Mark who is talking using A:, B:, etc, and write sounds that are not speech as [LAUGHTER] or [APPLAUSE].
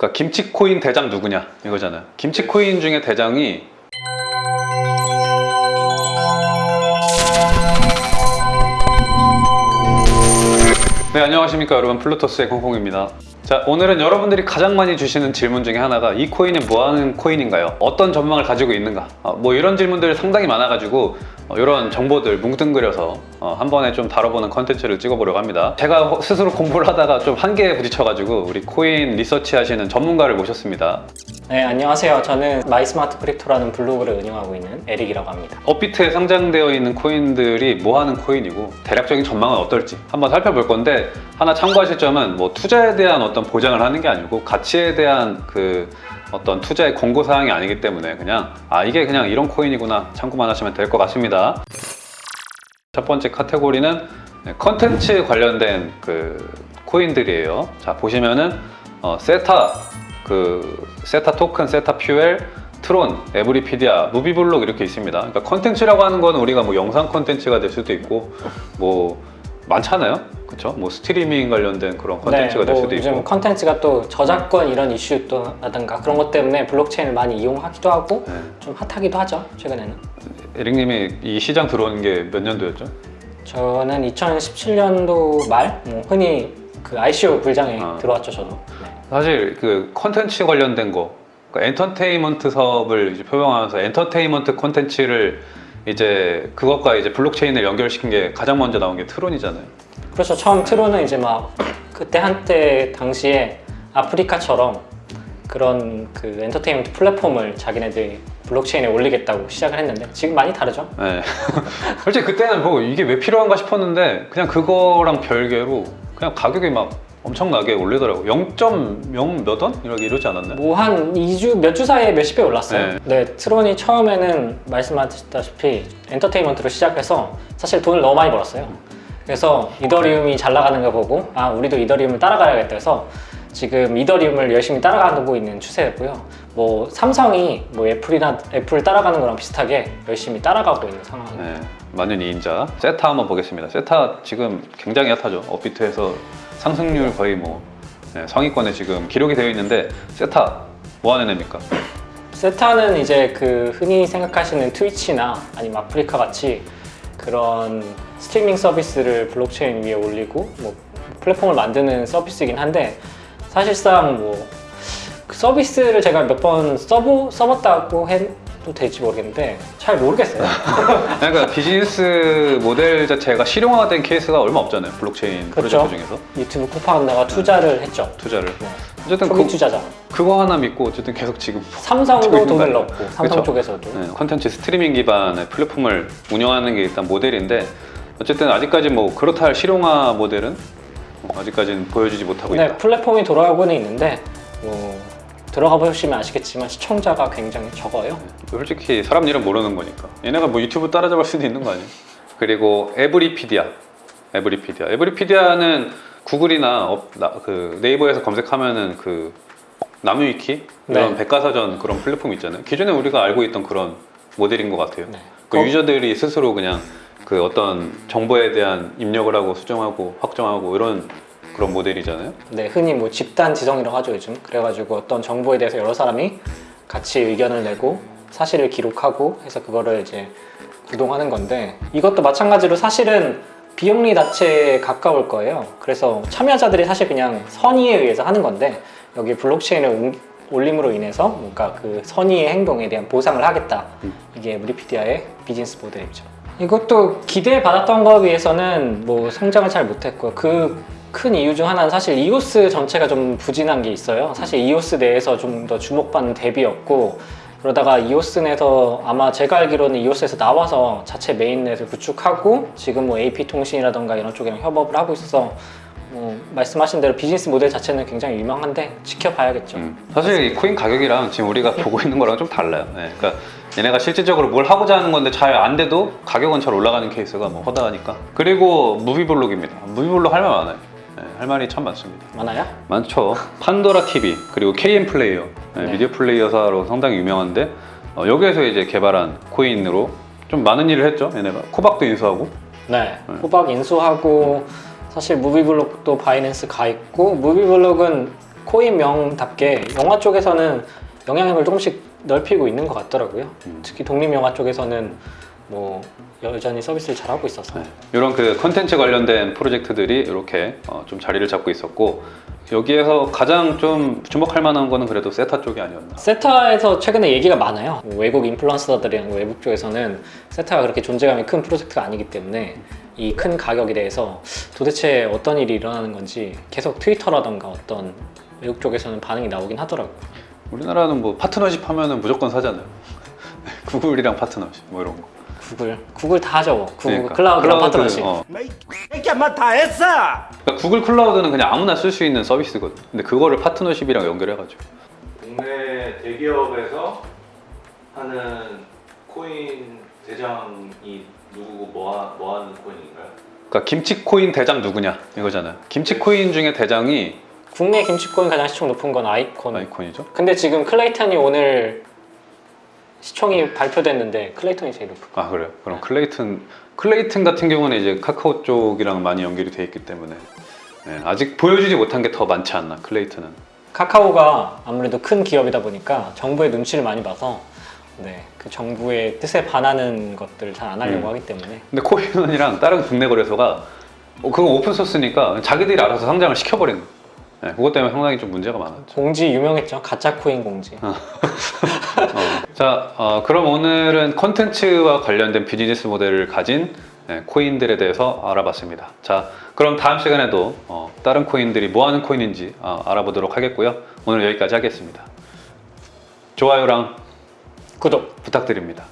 A: 그러니까 김치 코인 대장 누구냐 이거잖아요. 김치 코인 중에 대장이 네 안녕하십니까 여러분 플루토스의 콩콩입니다 자 오늘은 여러분들이 가장 많이 주시는 질문 중에 하나가 이 코인은 뭐하는 코인인가요? 어떤 전망을 가지고 있는가? 어, 뭐 이런 질문들이 상당히 많아가지고 어, 이런 정보들 뭉뚱그려서 어, 한 번에 좀 다뤄보는 컨텐츠를 찍어보려고 합니다 제가 호- 스스로 공부를 하다가 좀 한계에 부딪혀가지고 우리 코인 리서치 하시는 전문가를 모셨습니다
B: 네, 안녕하세요. 저는 My Smart Crypto라는 블로그를 운영하고 있는 에릭이라고 합니다.
A: 업비트에 상장되어 있는 코인들이 뭐 하는 코인이고 대략적인 전망은 어떨지 한번 살펴볼 건데 하나 참고하실 점은 뭐 투자에 대한 어떤 보장을 하는 게 아니고 가치에 대한 그 어떤 투자의 권고 사항이 아니기 때문에 그냥 아 이게 그냥 이런 코인이구나 참고만 하시면 될 것 같습니다. 첫 번째 카테고리는 네, 컨텐츠 관련된 그 코인들이에요. 자 보시면은 어, 세타 그 Theta Token, Theta Fuel, Tron, Everipedia, MovieBloc 이렇게 있습니다. 그러니까 컨텐츠라고 하는 거는 우리가 뭐 영상 컨텐츠가 될 수도 있고 뭐 많잖아요. 그렇죠? 뭐 스트리밍 관련된 그런 컨텐츠가
B: 될뭐
A: 수도
B: 요즘
A: 있고.
B: 컨텐츠가 또 저작권 이런 이슈 또 라든가 그런 것 때문에 블록체인을 많이 이용하기도 하고
A: 네.
B: 좀 핫하기도 하죠. 최근에는.
A: 에릭님이 이 시장 들어온 게 몇 년도였죠?
B: 저는 2017년도 말 뭐 흔히 그 ICO 불장에
A: 아.
B: 들어왔죠, 저도. 네.
A: 사실 그 컨텐츠 관련된 거 그러니까 엔터테인먼트 사업을 이제 표방하면서 엔터테인먼트 콘텐츠를 이제 그것과 이제 블록체인을 연결시킨 게 가장 먼저 나온 게 Tron이잖아요.
B: 그렇죠. 처음 Tron은 이제 막 그때 한때 당시에 아프리카처럼 그런 그 엔터테인먼트 플랫폼을 자기네들이 블록체인에 올리겠다고 시작을 했는데 지금 많이 다르죠.
A: 네. [LAUGHS] 솔직히 그때는 뭐 이게 왜 필요한가 싶었는데 그냥 그거랑 별개로 그냥 가격이 막 엄청나게 올리더라고. 0.0몇 원? 이렇게 이러지 않았나요?
B: 뭐 한 2주, 몇 주 사이에 몇십 배 올랐어요.
A: 네.
B: 네. 트론이 처음에는 말씀하셨다시피 엔터테인먼트로 시작해서 사실 돈을 너무 많이 벌었어요. 그래서 이더리움이 잘 나가는 거 보고 아, 우리도 이더리움을 따라가야겠다 해서 지금 이더리움을 열심히 따라가고 있는 추세였고요. 뭐 삼성이 뭐 애플이나 애플 따라가는 거랑 비슷하게 열심히 따라가고 있는 상황입니다.
A: 네. 만년 2인자. 세타 한번 보겠습니다. 세타 지금 굉장히 핫하죠. 업비트에서 상승률 거의 뭐 네, 상위권에 지금 기록이 되어 있는데 세타 뭐 하는 애입니까?
B: Theta는 이제 그 흔히 생각하시는 Twitch나 아니면 아프리카 같이 그런 스트리밍 서비스를 블록체인 위에 올리고 뭐 플랫폼을 만드는 서비스이긴 한데 사실상 뭐 그 서비스를 제가 몇 번 써보, 써봤다고 해 도 될지 모르겠는데 잘 모르겠어요. [LAUGHS]
A: 그러니까 비즈니스 모델 자체가 실용화된 케이스가 얼마 없잖아요. 블록체인
B: 그렇죠.
A: 프로젝트 중에서
B: 유튜브 쿠팡에다가 투자를 했죠.
A: 투자를.
B: 네.
A: 어쨌든
B: 초기
A: 그,
B: 투자자.
A: 그거 하나 믿고 어쨌든 계속 지금 [LAUGHS]
B: 삼성도 돈을? 넣고 삼성
A: 그쵸?
B: 쪽에서도
A: 네, 컨텐츠 스트리밍 기반의 플랫폼을 운영하는 게 일단 모델인데 어쨌든 아직까지 뭐 그렇다 할 실용화 모델은 아직까지는 보여주지 못하고
B: 네,
A: 있다.
B: 플랫폼이 돌아가고는 있는데 뭐 들어가 보시면 아시겠지만 시청자가 굉장히 적어요.
A: 솔직히 사람 일은 모르는 거니까 얘네가 뭐 유튜브 따라잡을 수도 있는 거 아니에요? 그리고 에브리피디아 에브리피디아 에브리피디아는 구글이나 업- 나- 그 네이버에서 검색하면은 그 나무위키 이런
B: 네.
A: 백과사전 그런 플랫폼 있잖아요 기존에 우리가 알고 있던 그런 모델인 것 같아요
B: 네.
A: 그
B: 거-
A: 유저들이 스스로 그냥 그 어떤 정보에 대한 입력을 하고 수정하고 확정하고 이런 그런 모델이잖아요
B: 네, 흔히 뭐 집단 지성이라고 하죠 요즘. 그래가지고 어떤 정보에 대해서 여러 사람이 같이 의견을 내고 사실을 기록하고 해서 그거를 이제 구동하는 건데 이것도 마찬가지로 사실은 비영리 자체에 가까울 거예요. 그래서 참여자들이 사실 그냥 선의에 의해서 하는 건데 여기 블록체인을 옮- 올림으로 인해서 뭔가 그 선의의 행동에 대한 보상을 하겠다. 이게 무리피디아의 비즈니스 모델이죠. 이것도 기대받았던 거에 비해서는 뭐 성장을 잘 못했고요. 그 큰 이유 중 하나는 사실 이오스 전체가 좀 부진한 게 있어요. 사실 이오스 내에서 좀 더 주목받는 덱이었고 그러다가 이오스 내에서 아마 제가 알기로는 이오스에서 나와서 자체 메인넷을 구축하고 지금 뭐 AP 통신이라던가 이런 쪽이랑 협업을 하고 있어서 뭐 말씀하신 대로 비즈니스 모델 자체는 굉장히 유명한데 지켜봐야겠죠.
A: 음. 사실 이 코인 가격이랑 지금 우리가 보고 있는 거랑 좀 달라요. 네, 그러니까 얘네가 실질적으로 뭘 하고자 하는 건데 잘 안 돼도 가격은 잘 올라가는 케이스가 뭐 허다하니까. 그리고 무비블록입니다. 무비블록 할 말 많아요. 네, 할 말이 참 많습니다.
B: 많아요?
A: 많죠. 판도라 TV 그리고 KM 플레이어 네,
B: 네.
A: 미디어 플레이어사로 상당히 유명한데 어, 여기에서 이제 개발한 코인으로 좀 많은 일을 했죠. 얘네가 코박도 인수하고
B: 네. 코박 인수하고 사실 무비블록도 바이낸스 가 있고 무비블록은 코인명답게 영화 쪽에서는 영향력을 조금씩 넓히고 있는 것 같더라고요.
A: 음.
B: 특히 독립영화 쪽에서는 뭐 여전히 서비스를 잘 하고 있어서
A: 네. 이런 그 컨텐츠 관련된 프로젝트들이 이렇게 어, 좀 자리를 잡고 있었고 여기에서 가장 좀 주목할 만한 거는 그래도 세타 쪽이 아니었나.
B: 세타에서 최근에 얘기가 많아요. 외국 인플루언서들이랑 외국 쪽에서는 세타가 그렇게 존재감이 큰 프로젝트가 아니기 때문에 이 큰 가격에 대해서 도대체 어떤 일이 일어나는 건지 계속 트위터라던가 어떤 외국 쪽에서는 반응이 나오긴 하더라고요.
A: 우리나라는 뭐 파트너십 하면은 무조건 사잖아요. [LAUGHS] 구글이랑 파트너십 뭐 이런 거.
B: 구글, 구글 다 하죠. 구글
A: 그러니까.
B: 클라우드랑
A: 클라우드,
B: 파트너십.
A: 어.
C: 이렇게 한번 다 했어.
A: 그러니까 구글 클라우드는 그냥 아무나 쓸 수 있는 서비스거든. 근데 그거를 파트너십이랑 연결해가지고.
D: 국내 대기업에서 하는 코인 대장이 누구고 뭐, 하, 뭐 하는 코인인가요?
A: 그러니까 김치 코인 대장 누구냐 이거잖아요. 김치 코인 중에 대장이
B: 국내 김치코인 가장 시총 높은 건 아이콘.
A: 아이콘이죠.
B: 근데 지금 클레이튼이 오늘 시총이 발표됐는데 클레이튼이 제일 높은.
A: 아 그래요? 그럼 클레이튼 클레이튼 같은 경우는 이제 카카오 쪽이랑 많이 연결이 돼 있기 때문에 네, 아직 보여주지 못한 게 더 많지 않나 클레이튼은.
B: 카카오가 아무래도 큰 기업이다 보니까 정부의 눈치를 많이 봐서 네, 그 정부의 뜻에 반하는 것들을 잘 안 하려고
A: 음.
B: 하기 때문에
A: 근데 코인원이랑 다른 국내 거래소가 어, 그건 오픈 소스니까 자기들이 알아서 상장을 시켜버리는 거예요. 네, 그것 때문에 상당히 좀 문제가 많았죠.
B: 공지 유명했죠. 가짜 코인 공지. [LAUGHS]
A: 어. 자, 어, 그럼 오늘은 컨텐츠와 관련된 비즈니스 모델을 가진 네, 코인들에 대해서 알아봤습니다. 자, 그럼 다음 시간에도 어, 다른 코인들이 뭐 하는 코인인지 어, 알아보도록 하겠고요. 오늘 여기까지 하겠습니다. 좋아요랑
B: 구독.
A: 부탁드립니다.